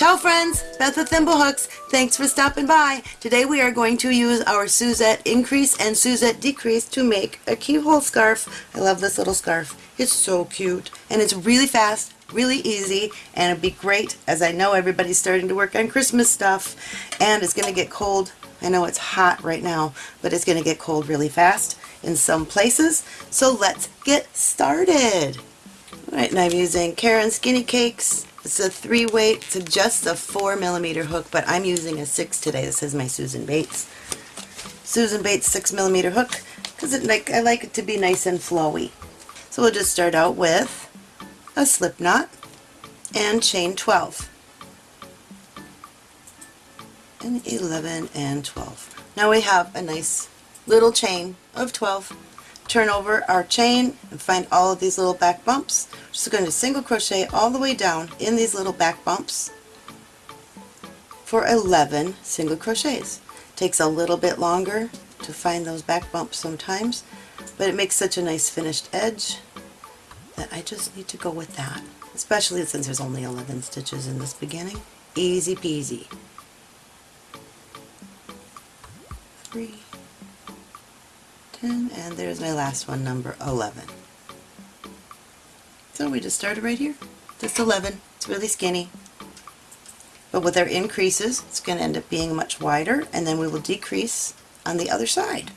Ciao friends, Beth with Thimblehooks. Thanks for stopping by. Today we are going to use our Suzette increase and Suzette decrease to make a keyhole scarf. I love this little scarf. It's so cute and it's really fast, really easy, and it'd be great as I know everybody's starting to work on Christmas stuff and it's going to get cold. I know it's hot right now, but it's going to get cold really fast in some places. So let's get started. Alright, and I'm using Caron Skinny Cakes it's a three weight, it's just a four millimeter hook, but I'm using a six today. This is my Susan Bates. Susan Bates six millimeter hook, because it like I like it to be nice and flowy. So we'll just start out with a slip knot and chain 12. And 11 and 12. Now we have a nice little chain of 12 turn over our chain and find all of these little back bumps. We're just going to single crochet all the way down in these little back bumps for 11 single crochets. Takes a little bit longer to find those back bumps sometimes, but it makes such a nice finished edge that I just need to go with that, especially since there's only 11 stitches in this beginning. Easy peasy. Three, 10, and there's my last one, number 11. So we just started right here, just 11. It's really skinny. But with our increases, it's going to end up being much wider, and then we will decrease on the other side.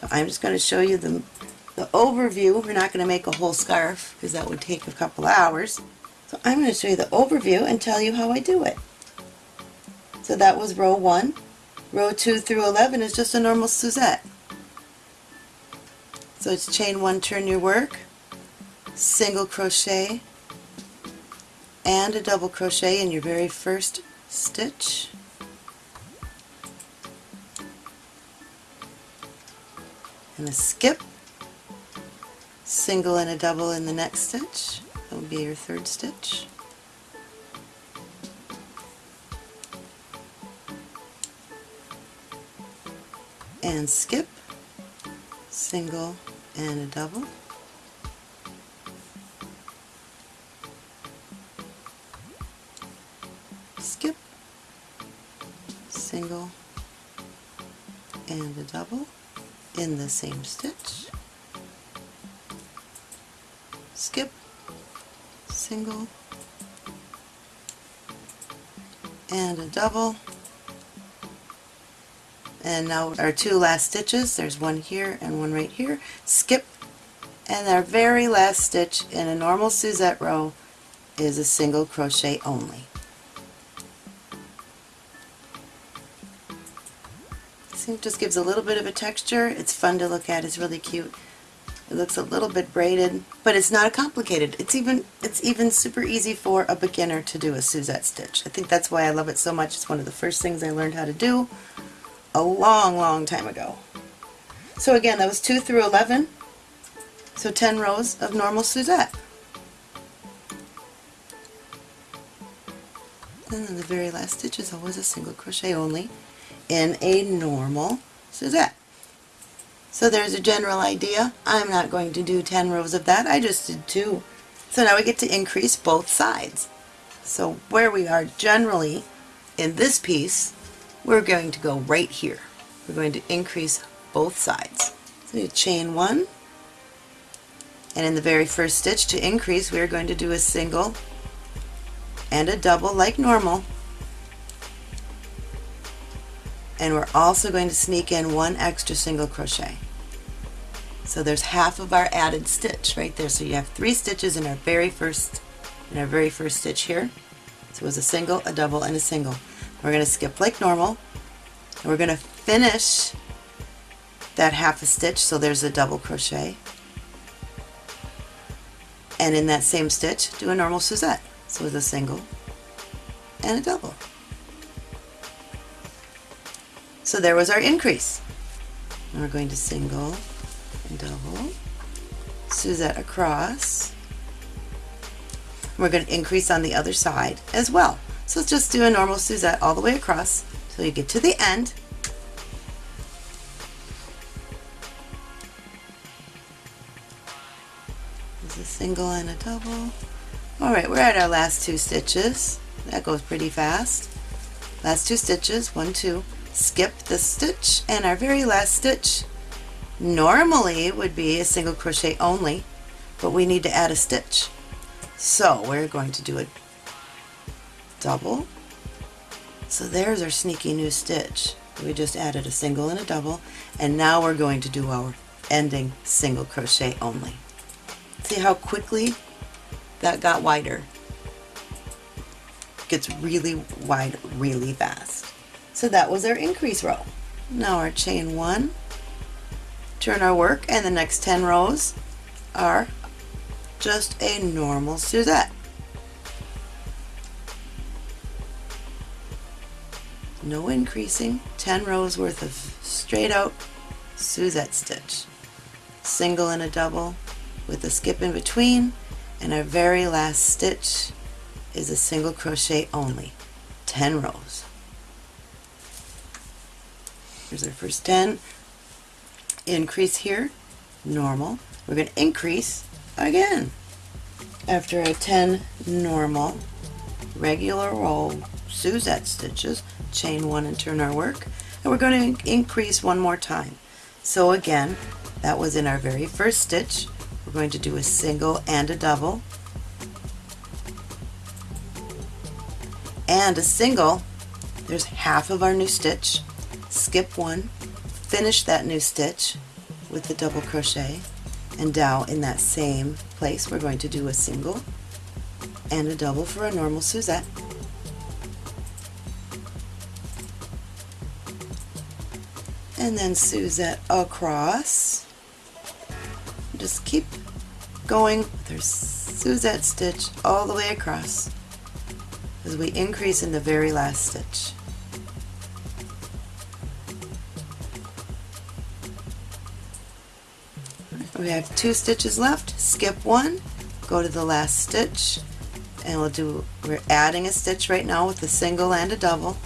So I'm just going to show you the, the overview. We're not going to make a whole scarf, because that would take a couple hours. So I'm going to show you the overview and tell you how I do it. So that was row 1. Row 2 through 11 is just a normal Suzette. So it's chain one, turn your work, single crochet, and a double crochet in your very first stitch. And a skip, single and a double in the next stitch. That will be your third stitch. And skip, single and a double. Skip, single. And a double in the same stitch. Skip, single. And a double and now our two last stitches, there's one here and one right here, skip, and our very last stitch in a normal Suzette row is a single crochet only. See, it just gives a little bit of a texture. It's fun to look at. It's really cute. It looks a little bit braided, but it's not complicated. It's even it's even super easy for a beginner to do a Suzette stitch. I think that's why I love it so much. It's one of the first things I learned how to do a long, long time ago. So again, that was 2 through 11, so 10 rows of normal Suzette. And then the very last stitch is always a single crochet only in a normal Suzette. So there's a general idea. I'm not going to do 10 rows of that, I just did 2. So now we get to increase both sides. So where we are generally in this piece we're going to go right here. We're going to increase both sides. So you chain one, and in the very first stitch to increase we're going to do a single and a double like normal. And we're also going to sneak in one extra single crochet. So there's half of our added stitch right there. So you have three stitches in our very first in our very first stitch here. So it was a single, a double, and a single. We're going to skip like normal we're going to finish that half a stitch so there's a double crochet and in that same stitch do a normal Suzette so with a single and a double. So there was our increase. And we're going to single and double, Suzette across. We're going to increase on the other side as well. So just do a normal Suzette all the way across till you get to the end. There's a single and a double. Alright, we're at our last two stitches. that goes pretty fast. Last two stitches, one, two, skip the stitch, and our very last stitch normally would be a single crochet only, but we need to add a stitch. So we're going to do a double. So there's our sneaky new stitch. We just added a single and a double, and now we're going to do our ending single crochet only. See how quickly that got wider? Gets really wide really fast. So that was our increase row. Now our chain one, turn our work, and the next 10 rows are just a normal Suzette. No increasing, 10 rows worth of straight out Suzette stitch. Single and a double with a skip in between, and our very last stitch is a single crochet only. 10 rows. Here's our first 10. Increase here, normal. We're going to increase again. After a 10 normal, regular row Suzette stitches, chain one and turn our work, and we're going to increase one more time. So again, that was in our very first stitch. We're going to do a single and a double, and a single, there's half of our new stitch, skip one, finish that new stitch with the double crochet, and now in that same place we're going to do a single and a double for a normal Suzette. And then Suzette across. Just keep going with our Suzette stitch all the way across as we increase in the very last stitch. We have two stitches left, skip one, go to the last stitch, and we'll do, we're adding a stitch right now with a single and a double.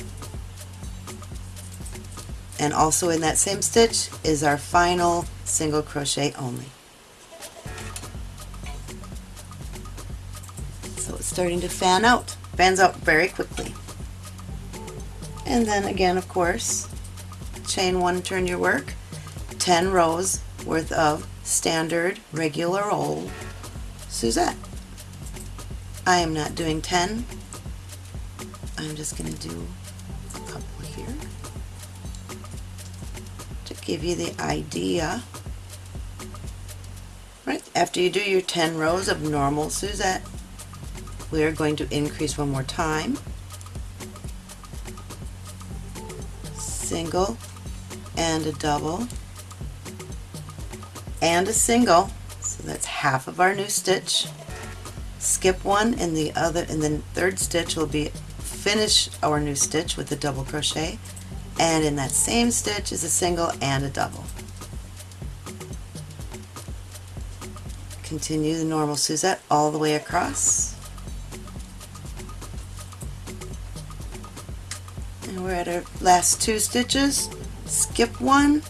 And also in that same stitch is our final single crochet only. So it's starting to fan out, fans out very quickly. And then again, of course, chain one, turn your work, 10 rows worth of standard, regular old Suzette. I am not doing 10. I'm just going to do give you the idea. Right, after you do your 10 rows of normal Suzette, we are going to increase one more time. Single and a double and a single so that's half of our new stitch skip one and the other and then third stitch will be finish our new stitch with a double crochet and in that same stitch is a single and a double. Continue the normal Suzette all the way across. And we're at our last two stitches. Skip one.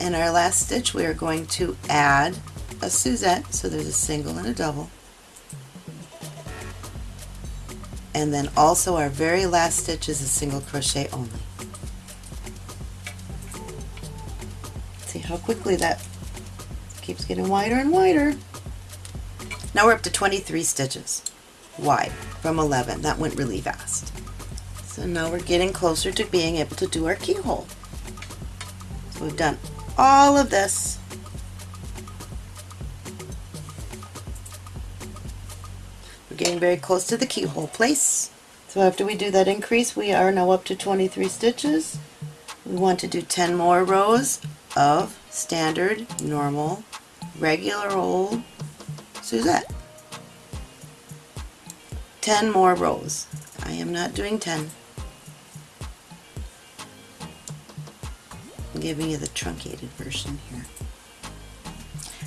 In our last stitch we are going to add a Suzette, so there's a single and a double. And then also our very last stitch is a single crochet only. How quickly that keeps getting wider and wider. Now we're up to 23 stitches wide from 11. That went really fast. So now we're getting closer to being able to do our keyhole. So we've done all of this. We're getting very close to the keyhole place. So after we do that increase, we are now up to 23 stitches. We want to do 10 more rows of standard, normal, regular old Suzette. 10 more rows. I am not doing 10. I'm giving you the truncated version here.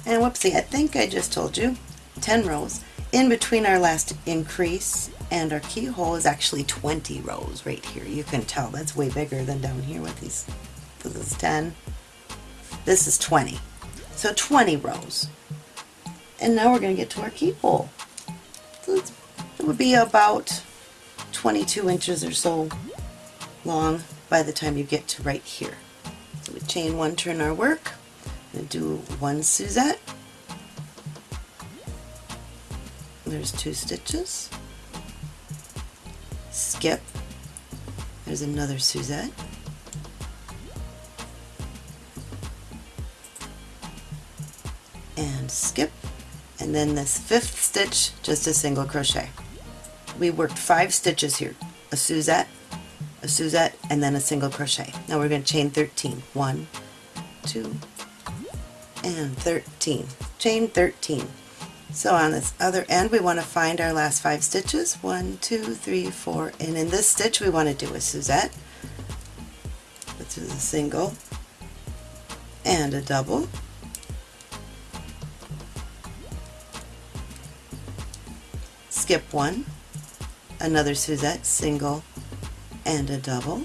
And whoopsie, I think I just told you, 10 rows. In between our last increase and our keyhole is actually 20 rows right here. You can tell that's way bigger than down here with these. This is 10. This is 20. So 20 rows. And now we're going to get to our keyhole. So it would be about 22 inches or so long by the time you get to right here. So we chain one, turn our work, and do one Suzette. There's two stitches. Skip. There's another Suzette. Skip. And then this fifth stitch, just a single crochet. We worked five stitches here. A Suzette, a Suzette, and then a single crochet. Now we're going to chain 13. 1, 2, and 13. Chain 13. So on this other end we want to find our last five stitches. One, two, three, four, and in this stitch we want to do a Suzette, which is a single, and a double, skip one, another Suzette, single, and a double,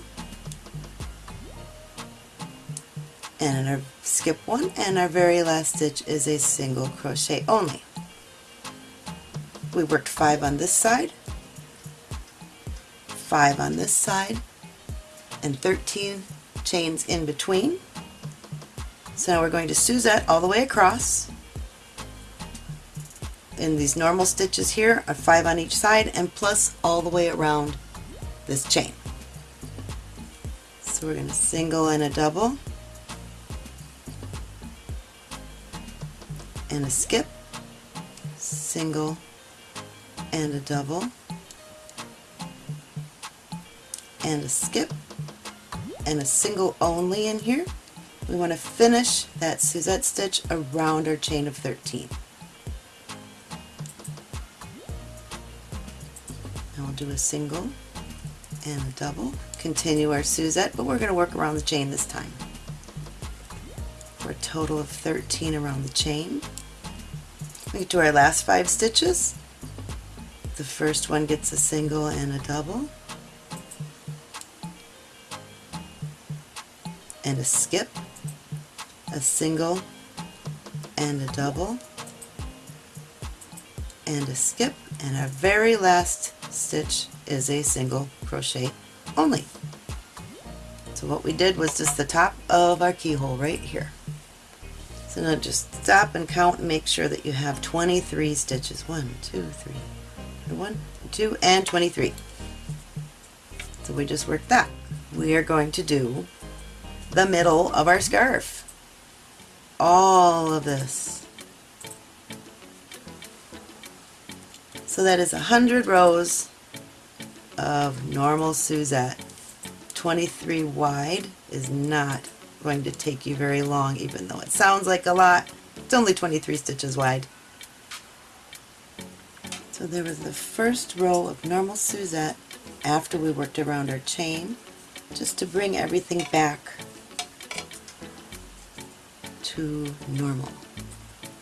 and our skip one, and our very last stitch is a single crochet only. We worked five on this side, five on this side, and 13 chains in between. So now we're going to Suzette all the way across. In these normal stitches here are five on each side and plus all the way around this chain. So we're going to single and a double and a skip, single and a double and a skip and a single only in here. We want to finish that Suzette stitch around our chain of 13. Do a single and a double, continue our Suzette, but we're going to work around the chain this time. For a total of 13 around the chain. We do our last five stitches. The first one gets a single and a double. And a skip, a single and a double, and a skip, and our very last stitch is a single crochet only. So what we did was just the top of our keyhole right here. So now just stop and count and make sure that you have 23 stitches. 1, 2, 3, 1, 2, and 23. So we just worked that. We are going to do the middle of our scarf. All of this. So that is 100 rows of normal Suzette. 23 wide is not going to take you very long even though it sounds like a lot. It's only 23 stitches wide. So there was the first row of normal Suzette after we worked around our chain just to bring everything back to normal.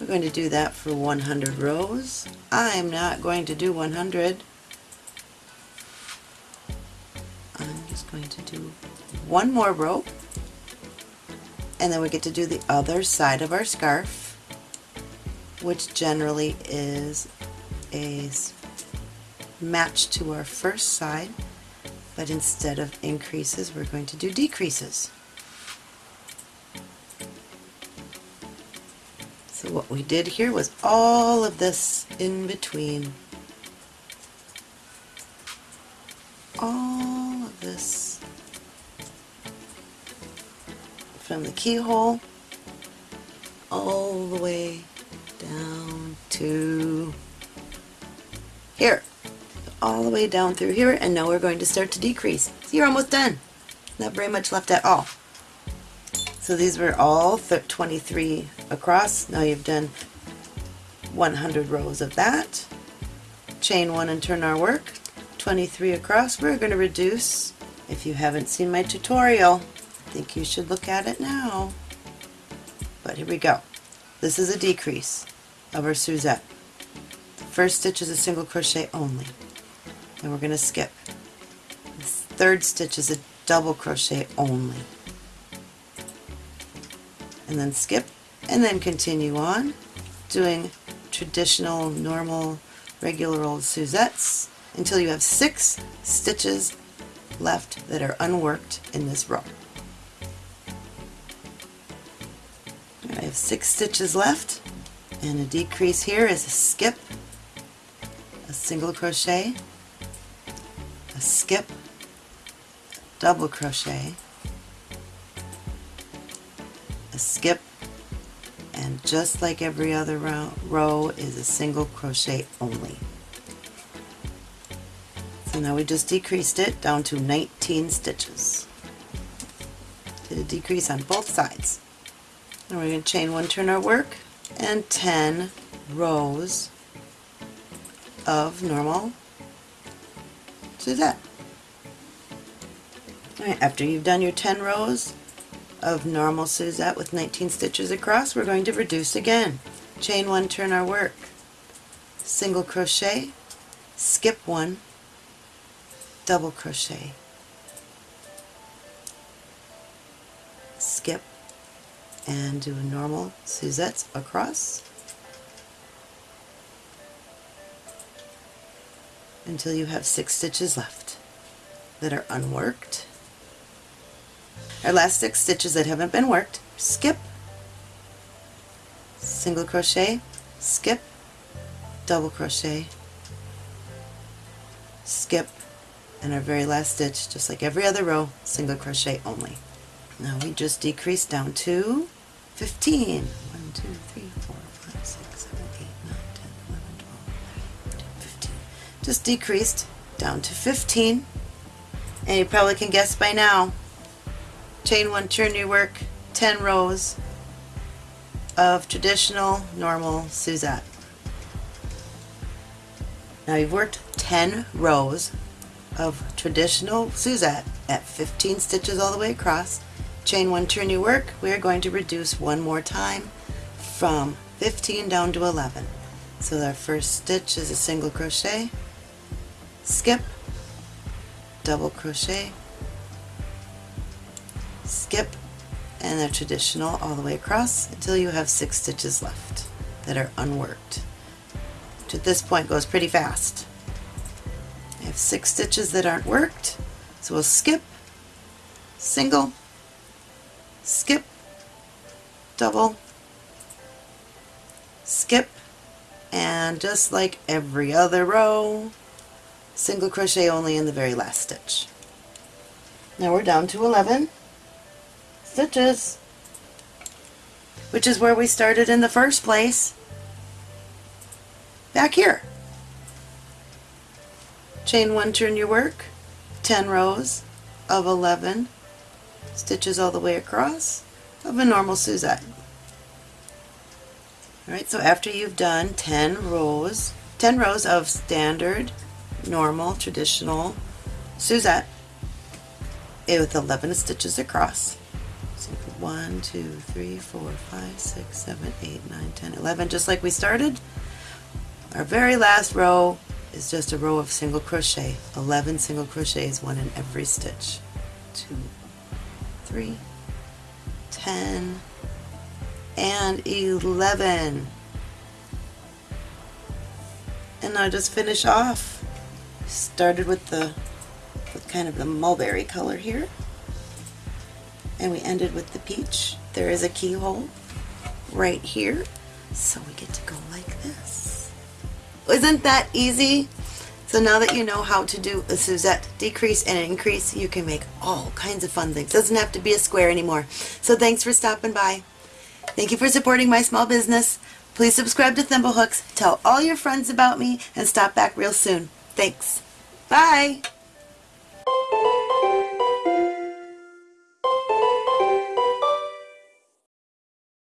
We're going to do that for 100 rows. I'm not going to do 100. I'm just going to do one more row and then we get to do the other side of our scarf which generally is a match to our first side but instead of increases we're going to do decreases. What we did here was all of this in between. All of this from the keyhole all the way down to here all the way down through here and now we're going to start to decrease. So you're almost done. Not very much left at all. So these were all 23 across. Now you've done 100 rows of that. Chain one and turn our work. 23 across. We're going to reduce. If you haven't seen my tutorial, I think you should look at it now. But here we go. This is a decrease of our Suzette. The first stitch is a single crochet only. And we're going to skip. The third stitch is a double crochet only and then skip and then continue on doing traditional normal regular old Suzettes until you have six stitches left that are unworked in this row. I have six stitches left and a decrease here is a skip, a single crochet, a skip, double crochet, just like every other row, row is a single crochet only. So now we just decreased it down to 19 stitches. Did a decrease on both sides. And we're going to chain one turn our work and 10 rows of normal Suzette. Alright, after you've done your 10 rows of normal Suzette with 19 stitches across, we're going to reduce again. Chain one, turn our work. Single crochet, skip one, double crochet, skip, and do a normal Suzette's across until you have six stitches left that are unworked. Our last six stitches that haven't been worked, skip, single crochet, skip, double crochet, skip, and our very last stitch, just like every other row, single crochet only. Now we just decrease down to 15. 1, 2, 3, 4, 5, 6, 7, 8, 9, 10, 11, 12, 13, 15. Just decreased down to 15. And you probably can guess by now, chain one, turn your work, 10 rows of traditional, normal Suzette. Now you've worked 10 rows of traditional Suzette at 15 stitches all the way across. Chain one turn your work. We are going to reduce one more time from 15 down to 11 so our first stitch is a single crochet. Skip. Double crochet skip and a traditional all the way across until you have six stitches left that are unworked which at this point goes pretty fast I have six stitches that aren't worked so we'll skip single skip, double, skip, and just like every other row, single crochet only in the very last stitch. Now we're down to 11 stitches, which is where we started in the first place, back here. Chain one, turn your work, 10 rows of 11 stitches all the way across of a normal Suzette. Alright, so after you've done 10 rows, 10 rows of standard, normal, traditional Suzette with 11 stitches across. So 1, 2, 3, 4, 5, 6, 7, 8, 9, 10, 11, just like we started. Our very last row is just a row of single crochet. 11 single crochets, one in every stitch. 2, three, 10, and 11. And now just finish off. Started with the with kind of the mulberry color here. And we ended with the peach. There is a keyhole right here. So we get to go like this. Isn't that easy? So now that you know how to do a Suzette decrease and increase, you can make all kinds of fun things. Doesn't have to be a square anymore. So thanks for stopping by. Thank you for supporting my small business. Please subscribe to Thimblehooks, tell all your friends about me, and stop back real soon. Thanks. Bye!